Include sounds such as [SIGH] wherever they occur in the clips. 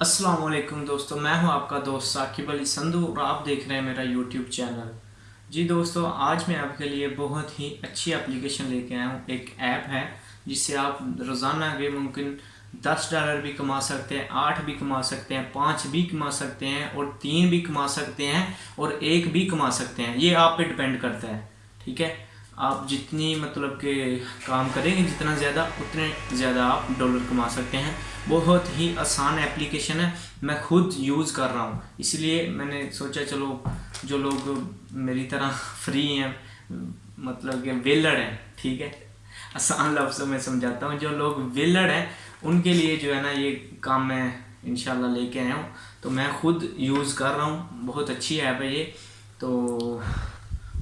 अस्सलाम वालेकुम दोस्तों, मैं हूँ आपका दोस्त साकिब अली संधू और आप देख रहे हैं मेरा यूट्यूब चैनल। जी दोस्तों, आज मैं आपके लिए बहुत ही अच्छी एप्लीकेशन लेके आया हूँ। एक ऐप है जिससे आप रोज़ाना के मुमकिन दस डॉलर भी कमा सकते हैं, आठ भी कमा सकते हैं, पाँच भी कमा सकते हैं और तीन भी कमा सकते हैं और एक भी कमा सकते हैं। ये आप पे डिपेंड करता है, ठीक है? आप जितनी मतलब के काम करेंगे, जितना ज़्यादा, उतने ज़्यादा आप डॉलर कमा सकते हैं। बहुत ही आसान एप्लीकेशन है। मैं खुद यूज़ कर रहा हूँ। इसलिए मैंने सोचा, चलो, जो लोग मेरी तरह फ्री हैं मतलब कि वेलड़ हैं, ठीक है? आसान लफ्ज़ों में समझाता हूँ। जो लोग वेलड़ हैं, उनके लिए जो है ना, ये काम मैं इनशाला लेके आया हूँ। तो मैं खुद यूज़ कर रहा हूँ। बहुत अच्छी ऐप है ये। तो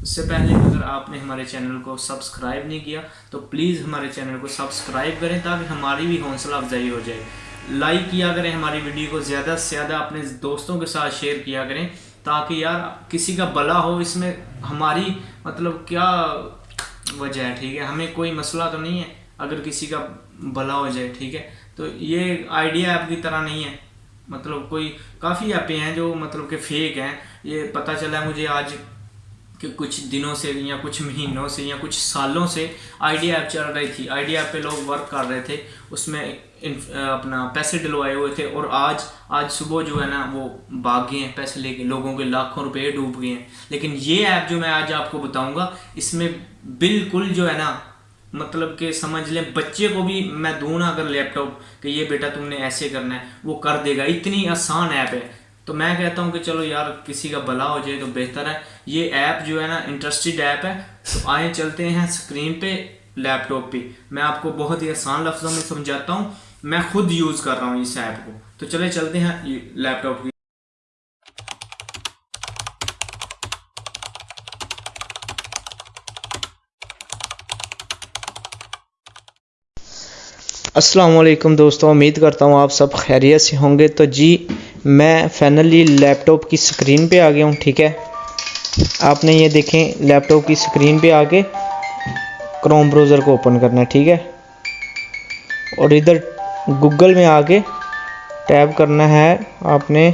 उससे पहले अगर आपने हमारे चैनल को सब्सक्राइब नहीं किया तो प्लीज़ हमारे चैनल को सब्सक्राइब करें ताकि हमारी भी हौसला अफजाई हो जाए। लाइक किया करें हमारी वीडियो को, ज़्यादा से ज़्यादा अपने दोस्तों के साथ शेयर किया करें, ताकि यार किसी का भला हो, इसमें हमारी मतलब क्या वजह है, ठीक है? हमें कोई मसला तो नहीं है, अगर किसी का भला हो जाए, ठीक है? तो ये आइडिया ऐप की तरह नहीं है। मतलब कोई, काफ़ी ऐपें हैं जो मतलब के फेक हैं। ये पता चला है मुझे आज कि कुछ दिनों से या कुछ महीनों से या कुछ सालों से आइडिया ऐप चल रही थी। आइडिया ऐप पे लोग वर्क कर रहे थे। उसमें अपना पैसे डलवाए हुए थे और आज आज सुबह जो है ना, वो भाग गए हैं पैसे लेके। लोगों के लाखों रुपए डूब गए हैं। लेकिन ये ऐप जो मैं आज आपको बताऊँगा, इसमें बिल्कुल जो है ना मतलब कि समझ लें, बच्चे को भी मैं दूँ ना अगर लैपटॉप कि ये बेटा तुमने ऐसे करना है, वो कर देगा। इतनी आसान ऐप है। तो मैं कहता हूँ कि चलो यार, किसी का भला हो जाए तो बेहतर है। ये ऐप जो है ना, इंटरेस्टेड ऐप है। तो आए चलते हैं स्क्रीन पे, लैपटॉप पे। मैं आपको बहुत ही आसान लफ्ज़ों में समझाता हूँ। मैं खुद यूज़ कर रहा हूँ इस ऐप को। तो चले चलते हैं लैपटॉप की। असलम दोस्तों, उम्मीद करता हूँ आप सब खैरियत से होंगे। तो जी मैं फाइनली लैपटॉप की स्क्रीन पे आ गया हूँ, ठीक है? आपने ये देखें लैपटॉप की स्क्रीन पे आके क्रोम ब्राउज़र को ओपन करना है, ठीक है? और इधर गूगल में आके टैब करना है आपने।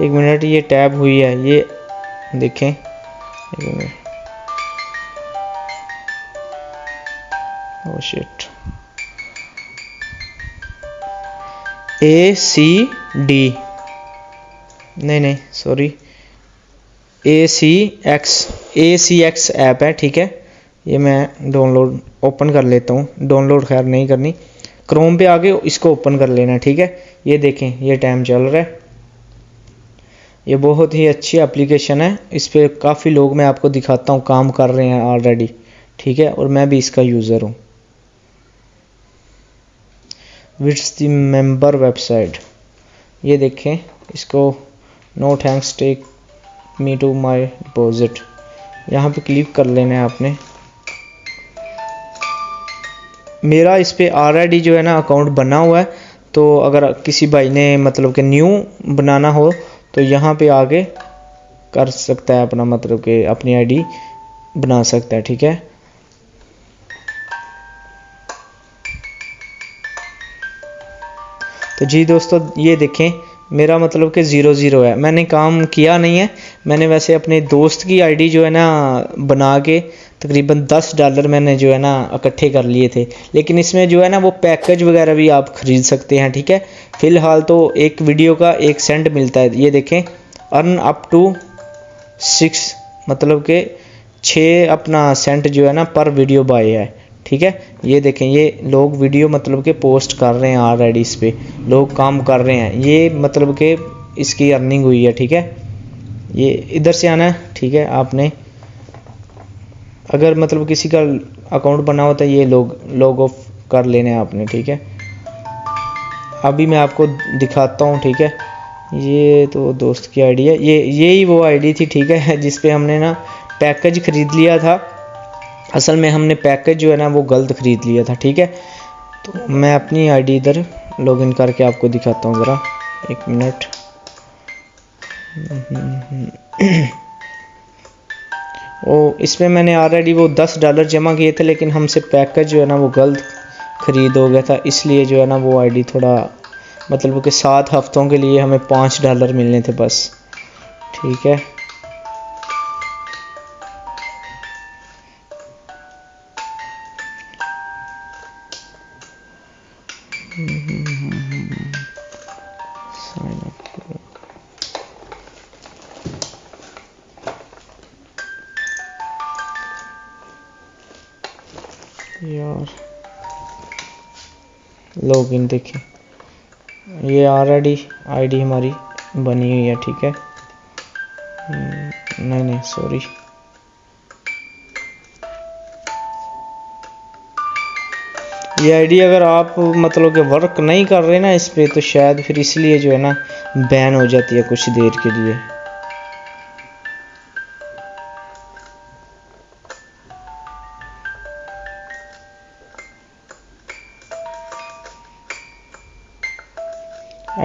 एक मिनट, ये टैब हुई है, ये देखें। एक मिनट। सी डी नहीं नहीं sorry A C X A C X app है, ठीक है? ये मैं डाउनलोड ओपन कर लेता हूँ. डाउनलोड खैर नहीं करनी. क्रोम पे आके इसको ओपन कर लेना, ठीक है? ये देखें, ये टाइम चल रहा है. ये बहुत ही अच्छी एप्लीकेशन है. इस पर काफ़ी लोग मैं आपको दिखाता हूँ, काम कर रहे हैं ऑलरेडी ठीक है? और मैं भी इसका यूज़र हूँ. विट्स द मेंबर वेबसाइट ये देखें, इसको no thanks take me to my deposit यहाँ पे क्लिक कर लेना है आपने। मेरा इस पर ऑलरेडी जो है ना अकाउंट बना हुआ है तो अगर किसी भाई ने मतलब कि न्यू बनाना हो तो यहाँ पे आके कर सकता है अपना मतलब कि अपनी आईडी बना सकता है, ठीक है? तो जी दोस्तों, ये देखें मेरा मतलब कि ज़ीरो ज़ीरो है। मैंने काम किया नहीं है। मैंने वैसे अपने दोस्त की आईडी जो है ना बना के तकरीबन दस डॉलर मैंने जो है ना इकट्ठे कर लिए थे। लेकिन इसमें जो है ना वो पैकेज वगैरह भी आप ख़रीद सकते हैं, ठीक है? फ़िलहाल तो एक वीडियो का एक सेंट मिलता है। ये देखें। अर्न अप टू सिक्स मतलब के छः अपना सेंट जो है ना पर वीडियो बाय है। ठीक है? ये देखें, ये लोग वीडियो मतलब के पोस्ट कर रहे हैं ऑलरेडी इस पर लोग काम कर रहे हैं। ये मतलब के इसकी अर्निंग हुई है, ठीक है? ये इधर से आना है ठीक है, आपने। अगर मतलब किसी का अकाउंट बना होता है, ये लोग लॉग ऑफ़ कर लेने आपने, ठीक है? अभी मैं आपको दिखाता हूँ, ठीक है? ये तो दोस्त की आईडी है। ये, यही वो आईडी थी, ठीक है? [LAUGHS] जिस पे हमने ना पैकेज ख़रीद लिया था। असल में हमने पैकेज जो है ना वो गलत ख़रीद लिया था, ठीक है? तो मैं अपनी आईडी इधर लॉगिन करके आपको दिखाता हूँ ज़रा। एक मिनट। वो इसमें मैंने ऑलरेडी वो दस डॉलर जमा किए थे, लेकिन हमसे पैकेज जो है ना वो गलत ख़रीद हो गया था, इसलिए जो है ना वो आईडी थोड़ा मतलब कि सात हफ्तों के लिए हमें पाँच डॉलर मिलने थे बस। ठीक है? लॉगिन देखें ये ऑलरेडी आईडी हमारी बनी हुई है ठीक है? हम्म, नहीं नहीं सॉरी ये आईडी अगर आप मतलब कि वर्क नहीं कर रहे ना इस पर तो शायद फिर इसलिए जो है ना बैन हो जाती है कुछ देर के लिए।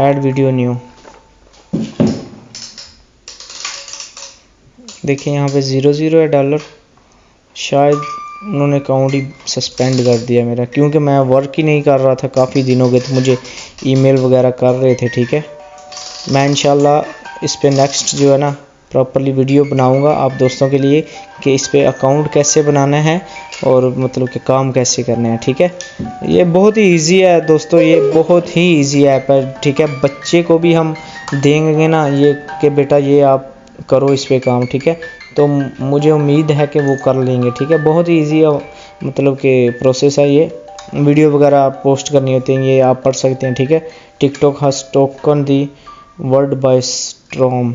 ऐड वीडियो न्यू देखिए यहाँ पे ज़ीरो ज़ीरो है डॉलर शायद उन्होंने अकाउंट ही सस्पेंड कर दिया मेरा, क्योंकि मैं वर्क ही नहीं कर रहा था काफ़ी दिनों के तो मुझे ईमेल वगैरह कर रहे थे, ठीक है? मैं इंशाल्लाह इस पर नेक्स्ट जो है ना प्रॉपरली वीडियो बनाऊँगा आप दोस्तों के लिए कि इस पर अकाउंट कैसे बनाना है और मतलब कि काम कैसे करने हैं, ठीक है? ये बहुत ही इजी है दोस्तों, ये बहुत ही इजी ऐप है, ठीक है? बच्चे को भी हम देंगे ना, ये कि बेटा ये आप करो इस पर काम, ठीक है? तो मुझे उम्मीद है कि वो कर लेंगे, ठीक है? बहुत ही ईजी मतलब कि प्रोसेस है ये। वीडियो वगैरह आप पोस्ट करनी होती है, ये आप पढ़ सकते हैं, ठीक है? TikTok has taken the word by storm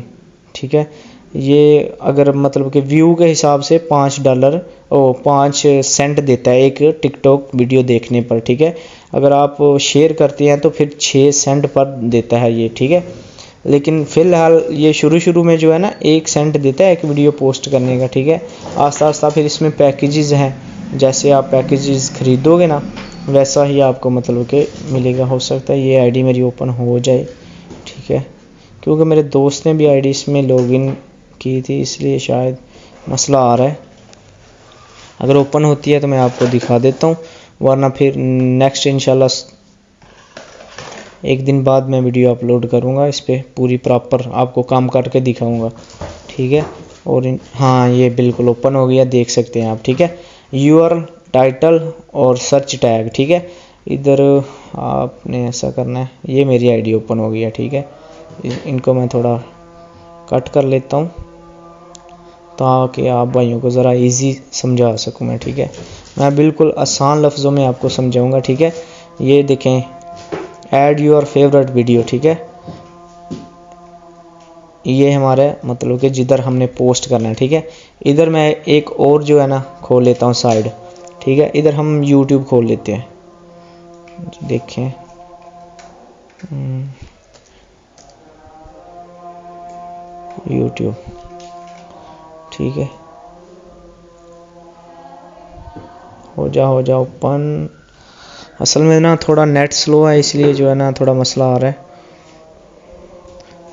ठीक है? ये अगर मतलब कि व्यू के हिसाब से पाँच डॉलर ओ, पाँच सेंट देता है एक टिकटॉक वीडियो देखने पर, ठीक है? अगर आप शेयर करते हैं तो फिर छः सेंट पर देता है ये, ठीक है? लेकिन फ़िलहाल ये शुरू शुरू में जो है ना, एक सेंट देता है एक वीडियो पोस्ट करने का, ठीक है? आस्ता आस्ता फिर इसमें पैकेजेस हैं। जैसे आप पैकेजेस ख़रीदोगे ना, वैसा ही आपको मतलब कि मिलेगा। हो सकता है ये आईडी मेरी ओपन हो जाए, ठीक है? क्योंकि मेरे दोस्त ने भी आईडी इसमें लॉगिन की थी, इसलिए शायद मसला आ रहा है। अगर ओपन होती है तो मैं आपको दिखा देता हूँ, वरना फिर नेक्स्ट इंशाल्लाह एक दिन बाद मैं वीडियो अपलोड करूँगा, इस पर पूरी प्रॉपर आपको काम करके दिखाऊँगा। ठीक है? और इन हाँ ये बिल्कुल ओपन हो गया, देख सकते हैं आप, ठीक है? यूर टाइटल और सर्च टैग ठीक है? इधर आपने ऐसा करना है, ये मेरी आईडी ओपन हो गया, ठीक है? इनको मैं थोड़ा कट कर लेता हूँ, ताकि आप भाइयों को ज़रा इजी समझा सकूँ मैं, ठीक है? मैं बिल्कुल आसान लफ्ज़ों में आपको समझाऊँगा, ठीक है? ये देखें ऐड योर फेवरेट वीडियो ठीक है? ये हमारे मतलब कि जिधर हमने पोस्ट करना है, ठीक है? इधर मैं एक और जो है ना, खोल लेता हूँ साइड ठीक है? इधर हम यूट्यूब खोल लेते हैं। देखें। YouTube hmm. ठीक है? हो जा हो जा ओपन असल में ना थोड़ा नेट स्लो है, इसलिए जो है ना थोड़ा मसला आ रहा है।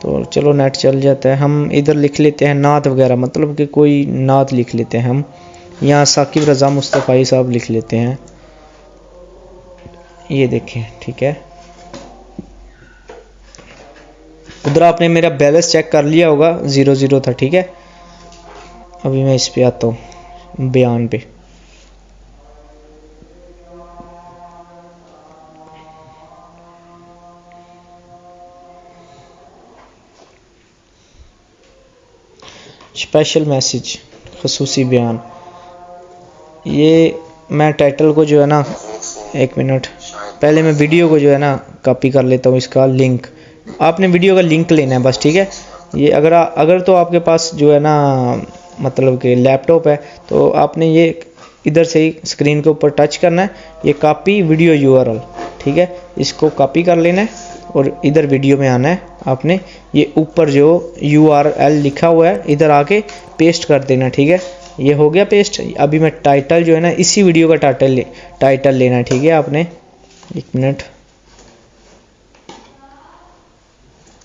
तो चलो नेट चल जाता है। हम इधर लिख लेते हैं नात वगैरह मतलब कि कोई नात लिख लेते हैं हम। यहाँ साकिब रज़ा मुस्तफ़ाई साहब लिख लेते हैं। ये देखें, ठीक है। उधर आपने मेरा बैलेंस चेक कर लिया होगा ज़ीरो ज़ीरो था, ठीक है। अभी मैं इस पे आता हूँ, बयान पे। स्पेशल मैसेज खसूसी बयान ये मैं टाइटल को जो है ना एक मिनट पहले मैं वीडियो को जो है ना कॉपी कर लेता हूँ इसका लिंक आपने वीडियो का लिंक लेना है बस ठीक है? ये अगर आ, अगर तो आपके पास जो है ना मतलब कि लैपटॉप है तो आपने ये इधर से ही स्क्रीन के ऊपर टच करना है. ये कॉपी वीडियो यूआरएल ठीक है? इसको कॉपी कर लेना है. और इधर वीडियो में आना है आपने। ये ऊपर जो यू आर एल लिखा हुआ है, इधर आके पेस्ट कर देना, ठीक है? ये हो गया पेस्ट अभी मैं टाइटल जो है ना, इसी वीडियो का टाइटल ले टाइटल लेना है, ठीक है आपने? एक मिनट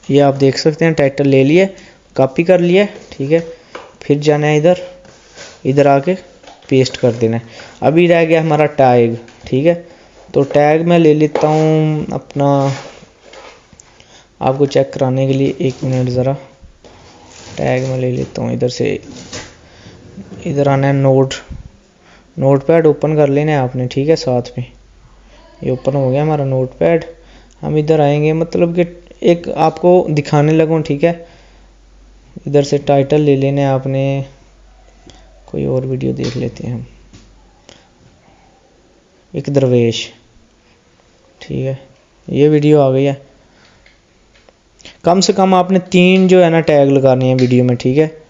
ये आप देख सकते हैं टाइटल ले लिए कॉपी कर लिया, ठीक है? फिर जाना है इधर। इधर आके पेस्ट कर देना है। अभी रह गया हमारा टैग ठीक है? तो टैग मैं ले लेता हूँ अपना आपको चेक कराने के लिए एक मिनट ज़रा। टैग में ले लेता हूँ इधर से। इधर आना है नोट नोट पैड ओपन कर लेना है आपने, ठीक है, साथ में। ये ओपन हो गया हमारा नोट पैड हम इधर आएँगे मतलब कि एक आपको दिखाने लगूँ, ठीक है? इधर से टाइटल ले लेने आपने। कोई और वीडियो देख लेते हैं हम। एक दरवेश, ठीक है? ये वीडियो आ गई है। कम से कम आपने तीन जो है ना टैग लगाने हैं वीडियो में, ठीक है?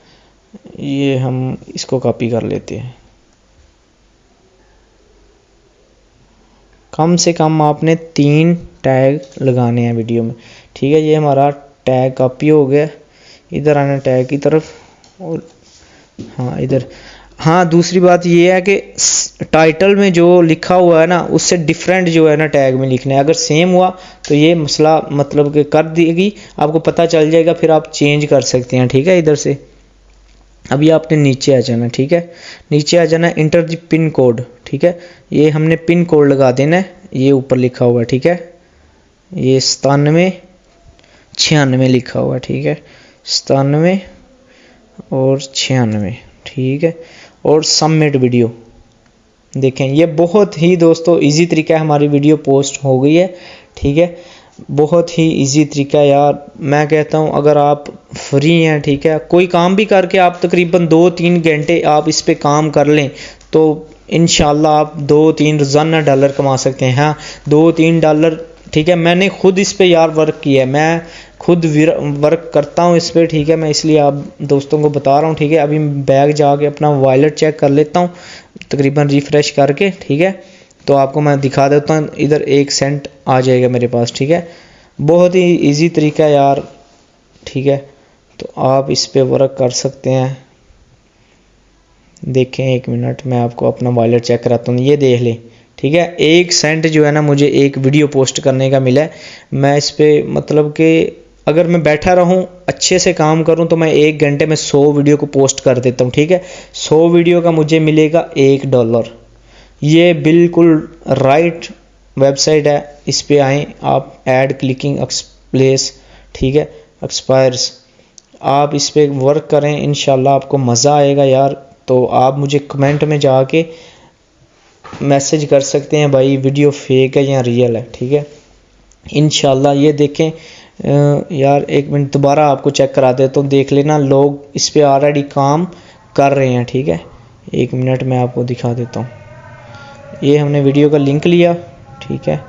ये हम इसको कॉपी कर लेते हैं। कम से कम आपने तीन टैग लगाने हैं वीडियो में, ठीक है? ये हमारा टैग कॉपी हो गया। इधर आना टैग की तरफ़ और हाँ इधर। हाँ दूसरी बात ये है कि टाइटल में जो लिखा हुआ है ना, उससे डिफरेंट जो है ना टैग में लिखना है। अगर सेम हुआ तो ये मसला मतलब कि कर देगी। आपको पता चल जाएगा, फिर आप चेंज कर सकते हैं, ठीक है, इधर से। अभी आपने नीचे आ जाना, ठीक है? नीचे आ जाना इंटर द पिन कोड ठीक है? ये हमने पिन कोड लगा देना है। ये ऊपर लिखा हुआ है ठीक है? ये सतानवे, छियानवे लिखा हुआ है ठीक है? सतानवे और छियानवे, ठीक है? और सबमिट वीडियो देखें, ये बहुत ही दोस्तों इजी तरीका है, हमारी वीडियो पोस्ट हो गई है, ठीक है? बहुत ही इजी तरीका है यार। मैं कहता हूँ, अगर आप फ्री हैं, ठीक है? कोई काम भी करके आप तकरीबन दो तीन घंटे आप इस पर काम कर लें तो इन आप दो तीन रोज़ाना डॉलर कमा सकते हैं। हाँ दो तीन डॉलर, ठीक है? मैंने खुद इस पर यार वर्क किया है। मैं खुद वर्क करता हूँ इस पर ठीक है, मैं इसलिए आप दोस्तों को बता रहा हूँ, ठीक है, अभी बैग जाके अपना वॉलेट चेक कर लेता हूँ, तकरीबन रिफ़्रेश करके, ठीक है तो आपको मैं दिखा देता हूँ, इधर एक सेंट आ जाएगा मेरे पास, ठीक है, बहुत ही इजी तरीका यार, ठीक है तो आप इस पर वर्क कर सकते हैं, देखें एक मिनट मैं आपको अपना वॉलेट चेक कराता हूँ, ये देख लें, ठीक है, एक सेंट जो है ना, मुझे एक वीडियो पोस्ट करने का मिला है, मैं इस पर मतलब कि अगर मैं बैठा रहूँ, अच्छे से काम करूँ तो मैं एक घंटे में सौ वीडियो को पोस्ट कर देता हूँ, ठीक है? सौ वीडियो का मुझे मिलेगा एक डॉलर। ये बिल्कुल राइट वेबसाइट है। इस पर आएँ, आप एड क्लिकिंग एक्सप्लेस ठीक है? एक्सपायर्स आप इस पर वर्क करें इन आपको मज़ा आएगा यार। तो आप मुझे कमेंट में जाके मैसेज कर सकते हैं, भाई वीडियो फेक है या रियल है, ठीक है? इन ये देखें यार, एक मिनट, दोबारा आपको चेक करा दे तो देख लेना, लोग इस पर ऑलरेडी काम कर रहे हैं, ठीक है? एक मिनट, मैं आपको दिखा देता हूँ। ये हमने वीडियो का लिंक लिया, ठीक है?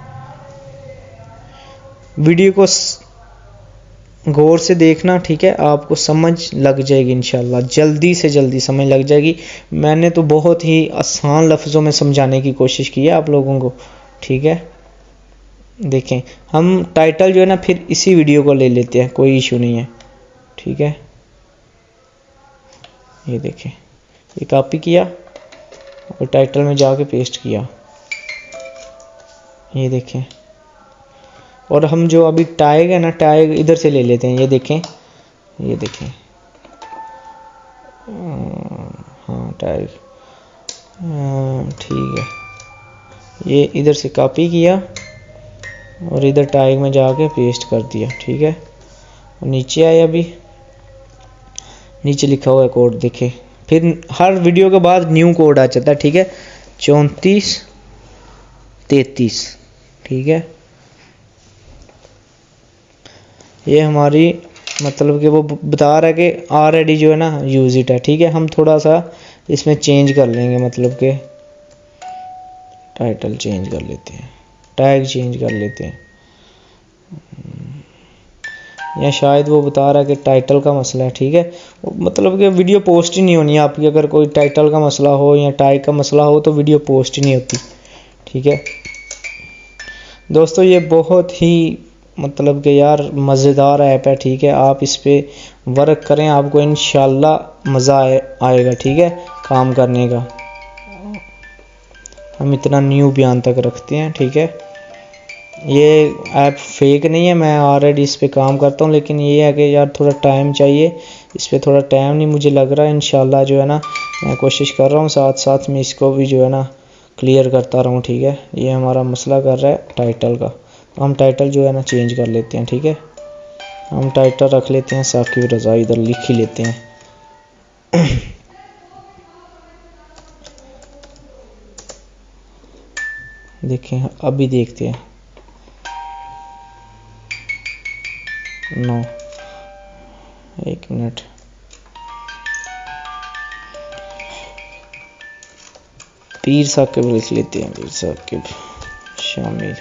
वीडियो को गौर से देखना, ठीक है? आपको समझ लग जाएगी, इंशाल्लाह, जल्दी से जल्दी समझ लग जाएगी। मैंने तो बहुत ही आसान लफ्ज़ों में समझाने की कोशिश की है आप लोगों को, ठीक है? देखें। हम टाइटल जो है ना, फिर इसी वीडियो को ले लेते हैं, कोई इशू नहीं है। ठीक है? ये देखें। ये कॉपी किया और टाइटल में जाके पेस्ट किया। ये देखें। और हम जो अभी टाइग है ना टाइग इधर से ले लेते हैं। ये देखें। ये देखें। हाँ टाइग ठीक है। ये इधर से कॉपी किया। और इधर टाइग में जाके पेस्ट कर दिया, ठीक है? और नीचे आए अभी। नीचे लिखा हुआ है कोड, देखे। फिर हर वीडियो के बाद न्यू कोड आ जाता है, ठीक है? चौंतीस, तैतीस, ठीक है? ये हमारी मतलब कि वो बता रहा है कि ऑलरेडी जो है ना यूज़ इट है, ठीक है? हम थोड़ा सा इसमें चेंज कर लेंगे मतलब के टाइटल चेंज कर लेते हैं। टैग चेंज कर लेते हैं। या शायद वो बता रहा है कि टाइटल का मसला है ठीक है? मतलब कि वीडियो पोस्ट ही नहीं होनी आपकी। अगर कोई टाइटल का मसला हो या टैग का मसला हो तो वीडियो पोस्ट ही नहीं होती ठीक है? दोस्तों ये बहुत ही मतलब कि यार मज़ेदार ऐप है ठीक है? आप इस पर वर्क करें आपको इन मज़ा आए, आएगा ठीक है? काम करने का। हम इतना न्यू बयान तक रखते हैं ठीक है? ये ऐप फेक नहीं है, मैं ऑलरेडी इस पर काम करता हूँ, लेकिन ये है कि यार थोड़ा टाइम चाहिए। इस पर थोड़ा टाइम नहीं मुझे लग रहा है इन जो है ना, मैं कोशिश कर रहा हूँ साथ साथ में इसको भी जो है ना क्लियर करता रहूँ, ठीक है? ये हमारा मसला कर रहा है टाइटल का। तो हम टाइटल जो है ना चेंज कर लेते हैं, ठीक है? हम टाइटल रख लेते हैं, साकिब रज़ा इधर लिख ही लेते हैं। [COUGHS] देखें, अभी देखते हैं। नो एक मिनट। पीर साकिब लिख लेते हैं पीर साकिब शामिल।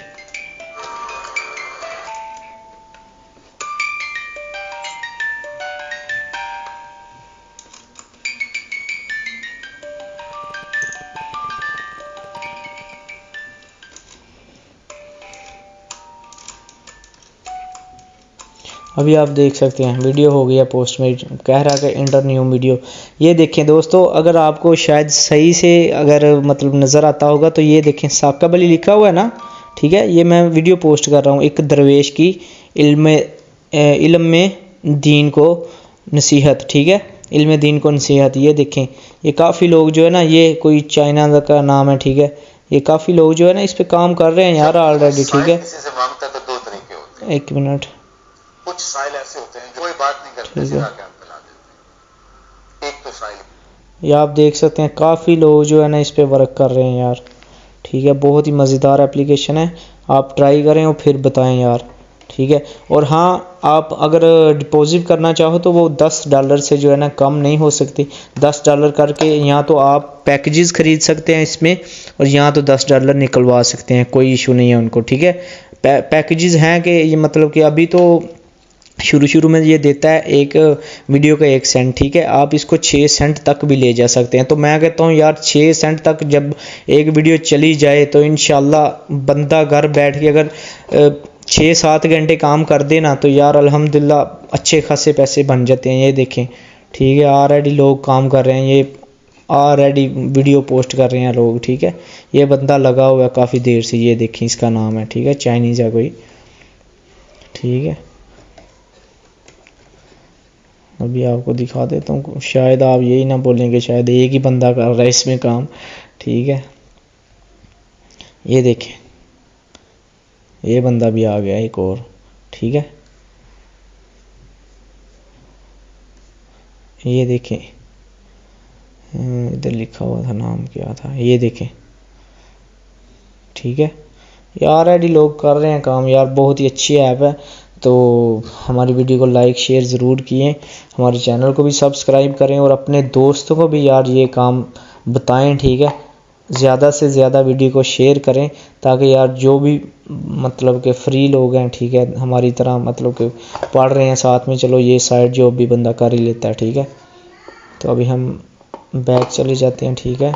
अभी आप देख सकते हैं वीडियो हो गया पोस्ट में कह रहा है इंटर न्यू वीडियो ये देखें दोस्तों अगर आपको शायद सही से अगर मतलब नज़र आता होगा तो ये देखें साकब अली लिखा हुआ है ना? ठीक है ये मैं वीडियो पोस्ट कर रहा हूँ एक दरवेश की इल्म इल्म में दीन को नसीहत ठीक है? इल्म दीन को नसीहत ये देखें ये काफ़ी लोग जो है ना ये कोई चाइना का नाम है ठीक है? ये काफ़ी लोग जो है ना इस पर काम कर रहे हैं यार ऑलरेडी ठीक है? तो एक मिनट। कुछ साइल ऐसे होते हैं जो कोई बात नहीं करते सीधा देते हैं। एक तो साइल। ये आप देख सकते हैं काफ़ी लोग जो है ना इस पर वर्क कर रहे हैं यार। ठीक है बहुत ही मज़ेदार एप्लीकेशन है। आप ट्राई करें और फिर बताएँ यार। ठीक है और हाँ आप अगर डिपॉजिट करना चाहो तो वो दस डॉलर से जो है ना कम नहीं हो सकती। दस डॉलर करके यहाँ तो आप पैकेजेस ख़रीद सकते हैं इसमें और यहाँ तो दस डॉलर निकलवा सकते हैं कोई इशू नहीं है उनको ठीक है। पैकेजेस हैं कि ये मतलब कि अभी तो शुरू शुरू में ये देता है एक वीडियो का एक सेंट, ठीक है? आप इसको छः सेंट तक भी ले जा सकते हैं। तो मैं कहता हूँ, यार छः सेंट तक जब एक वीडियो चली जाए तो इन बंदा घर बैठ के अगर छः सात घंटे काम कर दे ना तो यार अल्हम्दुलिल्लाह अच्छे खासे पैसे बन जाते हैं, ये देखें। ठीक है ऑलरेडी लोग काम कर रहे हैं, ये ऑलरेडी वीडियो पोस्ट कर रहे हैं लोग, ठीक है? ये बंदा लगा हुआ है काफ़ी देर से, ये देखें, इसका नाम है, ठीक है? चाइनीज़ है कोई। ठीक है? अभी आपको दिखा देता हूँ। शायद आप यही ना बोलेंगे शायद एक ही बंदा कर रहा है इसमें काम। ठीक है? ये देखें। ये बंदा भी आ गया एक और। ठीक है? ये देखें। हम्म, इधर लिखा हुआ था नाम क्या था? ये देखें। ठीक है? ये ऑलरेडी लोग कर रहे हैं काम। यार बहुत ही अच्छी ऐप है। तो हमारी वीडियो को लाइक, शेयर ज़रूर किए। हमारे चैनल को भी सब्सक्राइब करें और अपने दोस्तों को भी यार ये काम बताएँ, ठीक है? ज़्यादा से ज़्यादा वीडियो को शेयर करें ताकि यार जो भी मतलब के फ्री लोग हैं, ठीक है? हमारी तरह मतलब कि पढ़ रहे हैं साथ में, चलो ये साइड जॉब भी बंदा कर ही लेता है, ठीक है? तो अभी हम बैक चले जाते हैं, ठीक है?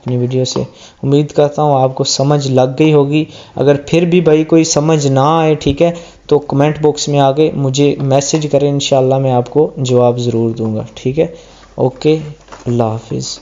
अपनी वीडियो से। उम्मीद करता हूँ आपको समझ लग गई होगी। अगर फिर भी भाई कोई समझ ना आए, ठीक है तो कमेंट बॉक्स में आके मुझे मैसेज करें इन मैं आपको जवाब ज़रूर दूँगा, ठीक है? ओके अल्लाह हाफिज़।